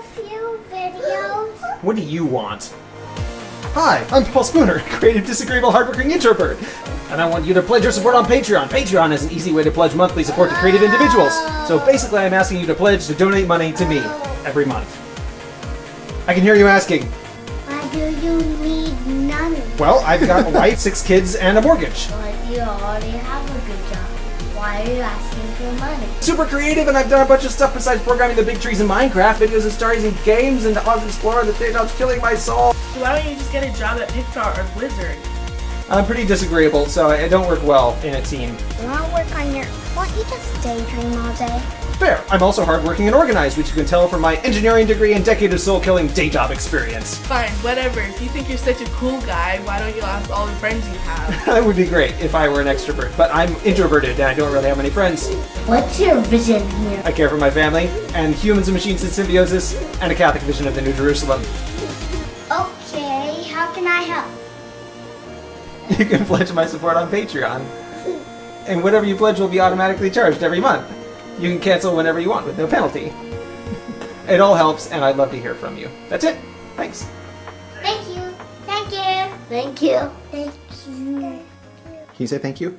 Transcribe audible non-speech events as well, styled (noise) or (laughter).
a few videos. What do you want? Hi, I'm Paul Spooner, (laughs) creative, disagreeable, hardworking introvert. And I want you to pledge your support on Patreon. Patreon is an easy way to pledge monthly support to creative individuals. So basically, I'm asking you to pledge to donate money to me every month. I can hear you asking, Why do you need money? well, I've got a wife, six kids, and a mortgage. But you already have a good job. Why are you asking for money? Super creative, and I've done a bunch of stuff besides programming the big trees in Minecraft, videos and stories and games, and Dog Explorer, the day job's killing my soul. So why don't you just get a job at Pixar or Blizzard? I'm pretty disagreeable, so I I don't work well in a team. You want to work on your... Why don't you just daydream all day? Fair. I'm also hardworking and organized, which you can tell from my engineering degree and decade of soul-killing day job experience. Fine, whatever. If you think you're such a cool guy, why don't you ask all the friends you have? (laughs) that would be great if I were an extrovert, but I'm introverted and I don't really have many friends. What's your vision here? I care for my family, and humans and machines in symbiosis, and a Catholic vision of the New Jerusalem. Okay, how can I help? (laughs) You can pledge my support on Patreon. And whatever you pledge will be automatically charged every month. You can cancel whenever you want with no penalty. (laughs) It all helps, and I'd love to hear from you. That's it. Thanks. Thank you. Thank you. Thank you. Thank you. Can you say thank you?